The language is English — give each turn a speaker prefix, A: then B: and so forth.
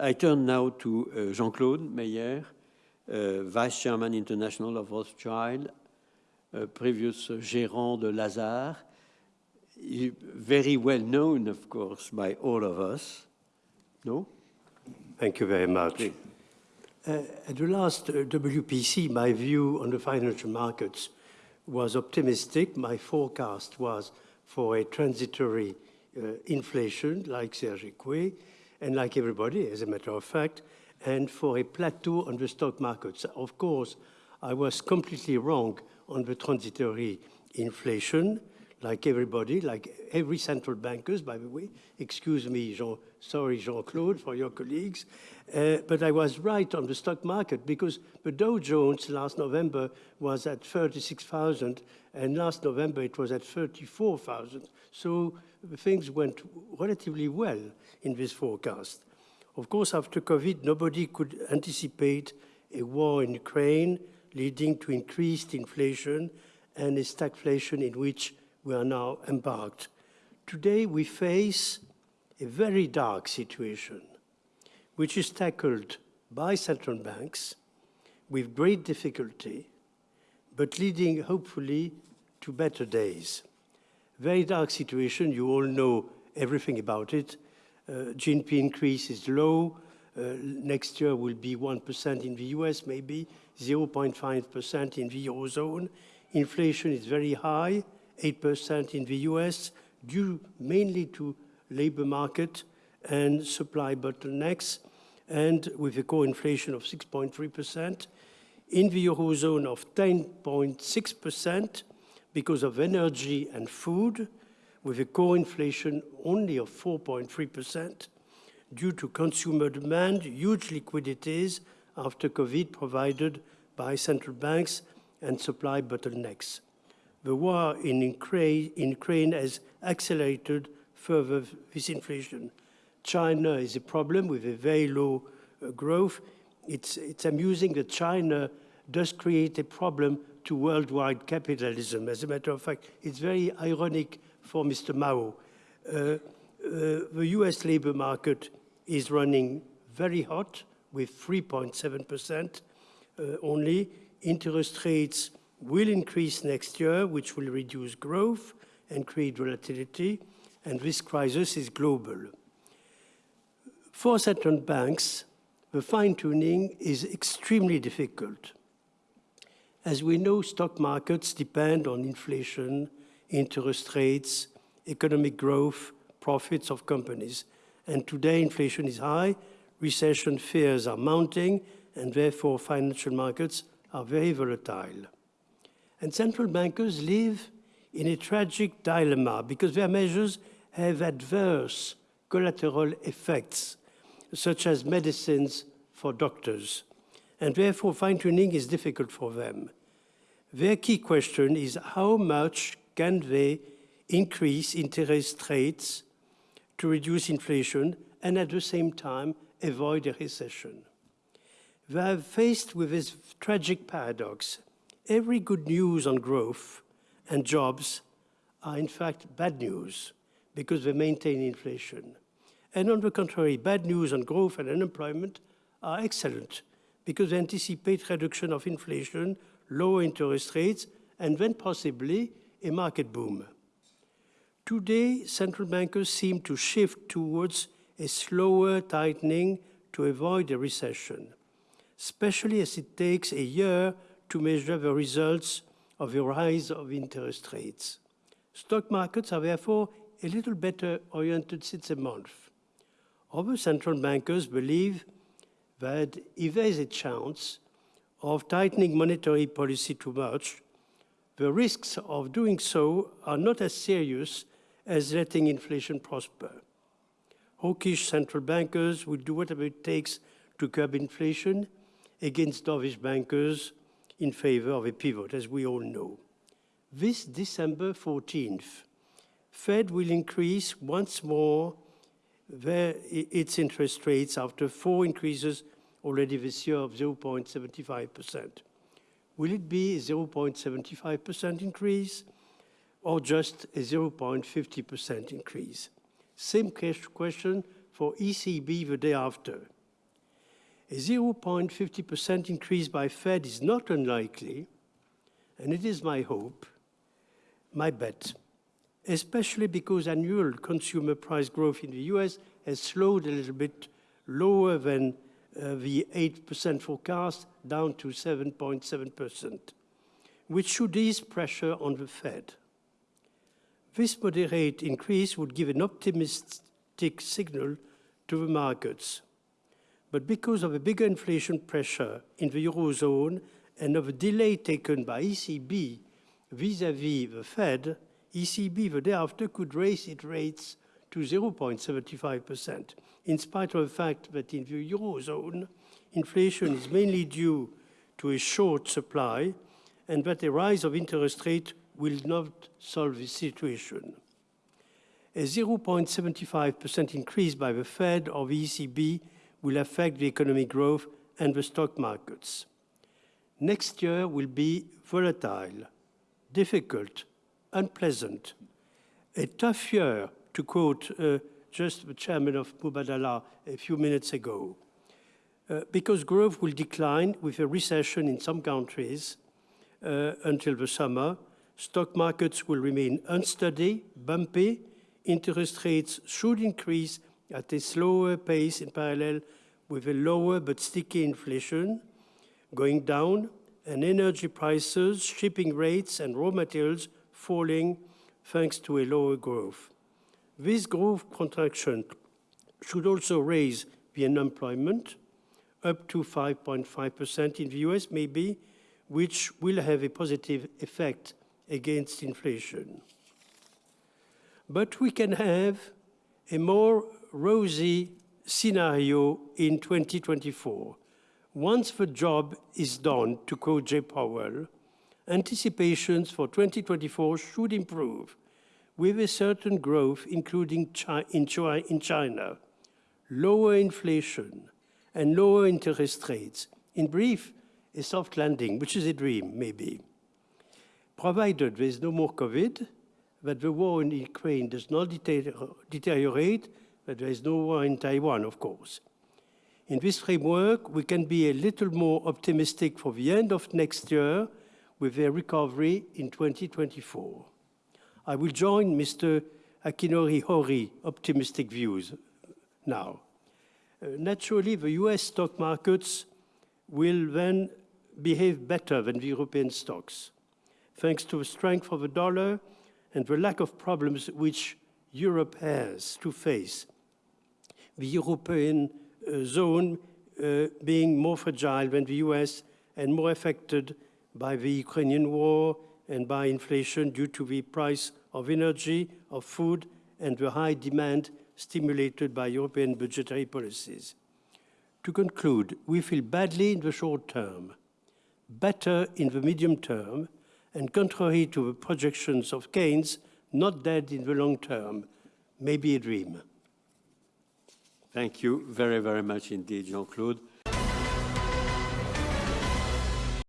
A: I turn now to uh, Jean-Claude Meyer, uh, Vice Chairman International of Rothschild, uh, previous gérant de Lazard, very well known, of course, by all of us. No?
B: Thank you very much. Uh, at the last uh, WPC, my view on the financial markets was optimistic. My forecast was for a transitory uh, inflation, like Serge Coué, and like everybody, as a matter of fact, and for a plateau on the stock markets. Of course, I was completely wrong on the transitory inflation, like everybody, like every central bankers, by the way. Excuse me, Jean, sorry, Jean-Claude, for your colleagues. Uh, but I was right on the stock market because the Dow Jones last November was at 36,000 and last November it was at 34,000. So things went relatively well in this forecast. Of course, after COVID, nobody could anticipate a war in Ukraine leading to increased inflation and a stagflation in which we are now embarked. Today, we face a very dark situation, which is tackled by central banks with great difficulty, but leading, hopefully, to better days. Very dark situation, you all know everything about it. Uh, GNP increase is low. Uh, next year will be 1% in the US, maybe 0.5% in the Eurozone. Inflation is very high, 8% in the US, due mainly to labor market and supply bottlenecks, and with a core inflation of 6.3%. In the Eurozone of 10.6% because of energy and food, with a core inflation only of 4.3% due to consumer demand, huge liquidities after COVID provided by central banks and supply bottlenecks. The war in Ukraine, in Ukraine has accelerated further this inflation. China is a problem with a very low uh, growth. It's, it's amusing that China does create a problem to worldwide capitalism. As a matter of fact, it's very ironic for Mr. Mao. Uh, uh, the US labor market is running very hot with 3.7% uh, only. Interest rates will increase next year, which will reduce growth and create volatility, and this crisis is global. For central banks, the fine-tuning is extremely difficult. As we know, stock markets depend on inflation, interest rates, economic growth, profits of companies. And today inflation is high, recession fears are mounting, and therefore financial markets are very volatile. And central bankers live in a tragic dilemma because their measures have adverse collateral effects, such as medicines for doctors, and therefore fine-tuning is difficult for them. Their key question is how much can they increase interest rates to reduce inflation and at the same time avoid a recession. They are faced with this tragic paradox every good news on growth and jobs are in fact bad news because they maintain inflation. And on the contrary, bad news on growth and unemployment are excellent because they anticipate reduction of inflation, lower interest rates, and then possibly a market boom. Today, central bankers seem to shift towards a slower tightening to avoid a recession, especially as it takes a year to measure the results of the rise of interest rates. Stock markets are therefore a little better oriented since a month. Other central bankers believe that if there is a chance of tightening monetary policy too much, the risks of doing so are not as serious as letting inflation prosper. Hawkish central bankers will do whatever it takes to curb inflation against dovish bankers in favor of a pivot, as we all know. This December 14th, Fed will increase once more their, its interest rates after four increases already this year of 0.75%. Will it be a 0.75% increase or just a 0.50% increase? Same question for ECB the day after. A 0.50% increase by Fed is not unlikely, and it is my hope, my bet, especially because annual consumer price growth in the US has slowed a little bit lower than uh, the 8% forecast, down to 7.7%, which should ease pressure on the Fed. This moderate increase would give an optimistic signal to the markets. But because of a bigger inflation pressure in the Eurozone and of a delay taken by ECB vis-à-vis -vis the Fed, ECB the day after could raise its rates to 0.75%, in spite of the fact that in the Eurozone, inflation is mainly due to a short supply and that a rise of interest rate will not solve the situation. A 0.75% increase by the Fed or the ECB will affect the economic growth and the stock markets. Next year will be volatile, difficult, unpleasant, a tough year, to quote uh, just the chairman of Mubadala a few minutes ago, uh, because growth will decline with a recession in some countries uh, until the summer, stock markets will remain unsteady, bumpy, interest rates should increase at a slower pace in parallel with a lower but sticky inflation going down and energy prices, shipping rates and raw materials falling thanks to a lower growth. This growth contraction should also raise the unemployment up to 5.5% in the US maybe, which will have a positive effect against inflation. But we can have a more rosy scenario in 2024. Once the job is done, to quote Jay Powell, anticipations for 2024 should improve with a certain growth, including in China, lower inflation, and lower interest rates. In brief, a soft landing, which is a dream, maybe. Provided there is no more COVID, that the war in Ukraine does not deteriorate, but there is no war in Taiwan, of course. In this framework, we can be a little more optimistic for the end of next year with a recovery in 2024. I will join Mr. Akinori Hori optimistic views now. Uh, naturally, the US stock markets will then behave better than the European stocks, thanks to the strength of the dollar and the lack of problems which Europe has to face the European uh, zone uh, being more fragile than the US and more affected by the Ukrainian war and by inflation due to the price of energy, of food, and the high demand stimulated by European budgetary policies. To conclude, we feel badly in the short term, better in the medium term, and contrary to the projections of Keynes, not dead in the long term, maybe a dream.
A: Thank you very, very much indeed, Jean-Claude.